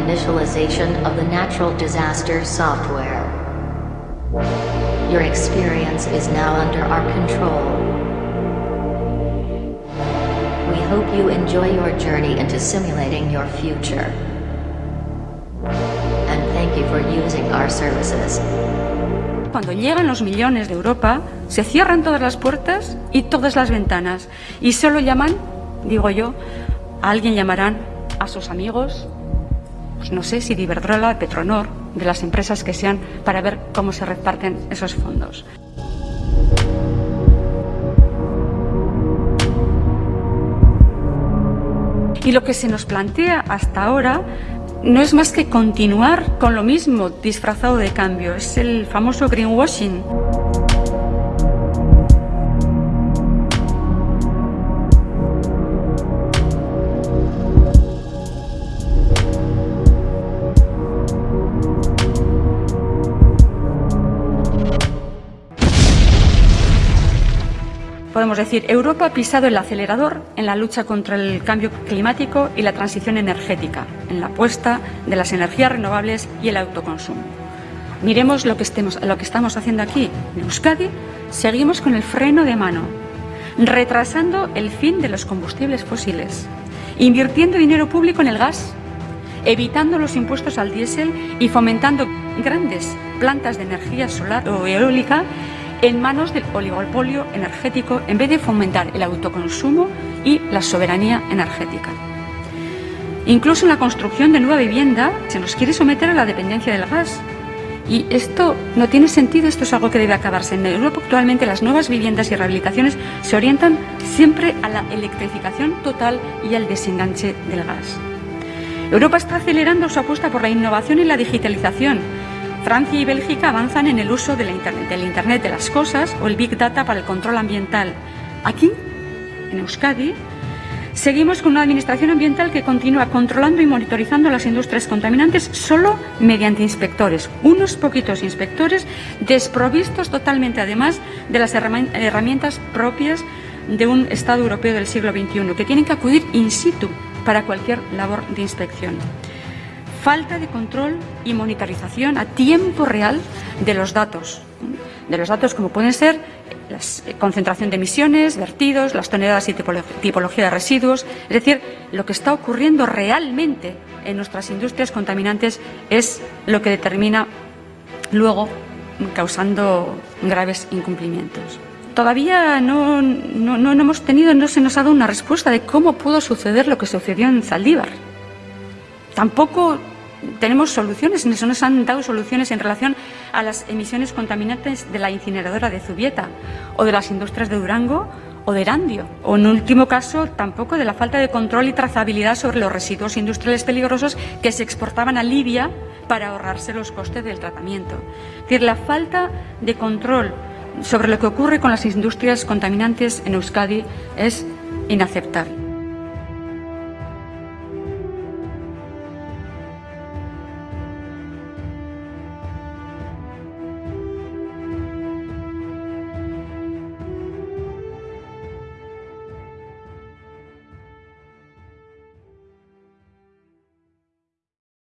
initialization of the natural disaster software. Your experience is now under our control. We hope you enjoy your journey into simulating your future. And thank you for using our services. Cuando llegan los millones de Europa, se cierran todas las puertas y todas las ventanas y solo llaman, digo yo, a alguien llamarán a sus amigos, pues no sé si de Iberdrola, Petronor, de las empresas que sean, para ver cómo se reparten esos fondos. Y lo que se nos plantea hasta ahora no es más que continuar con lo mismo disfrazado de cambio, es el famoso greenwashing. Podemos decir, Europa ha pisado el acelerador en la lucha contra el cambio climático y la transición energética, en la apuesta de las energías renovables y el autoconsumo. Miremos lo que, estemos, lo que estamos haciendo aquí. En Euskadi seguimos con el freno de mano, retrasando el fin de los combustibles fósiles, invirtiendo dinero público en el gas, evitando los impuestos al diésel y fomentando grandes plantas de energía solar o eólica en manos del oligopolio energético en vez de fomentar el autoconsumo y la soberanía energética. Incluso en la construcción de nueva vivienda se nos quiere someter a la dependencia del gas. Y esto no tiene sentido, esto es algo que debe acabarse. En Europa actualmente las nuevas viviendas y rehabilitaciones se orientan siempre a la electrificación total y al desenganche del gas. Europa está acelerando su apuesta por la innovación y la digitalización, Francia y Bélgica avanzan en el uso del Internet, del Internet de las cosas o el Big Data para el control ambiental. Aquí, en Euskadi, seguimos con una administración ambiental que continúa controlando y monitorizando las industrias contaminantes solo mediante inspectores, unos poquitos inspectores desprovistos totalmente además de las herramientas propias de un Estado europeo del siglo XXI, que tienen que acudir in situ para cualquier labor de inspección falta de control y monitorización a tiempo real de los datos, de los datos como pueden ser la eh, concentración de emisiones, vertidos, las toneladas y tipología de residuos. Es decir, lo que está ocurriendo realmente en nuestras industrias contaminantes es lo que determina luego causando graves incumplimientos. Todavía no, no, no hemos tenido, no se nos ha dado una respuesta de cómo pudo suceder lo que sucedió en Zaldívar. Tampoco tenemos soluciones, no nos han dado soluciones en relación a las emisiones contaminantes de la incineradora de Zubieta o de las industrias de Durango o de Erandio. O en último caso, tampoco de la falta de control y trazabilidad sobre los residuos industriales peligrosos que se exportaban a Libia para ahorrarse los costes del tratamiento. Es decir, la falta de control sobre lo que ocurre con las industrias contaminantes en Euskadi es inaceptable.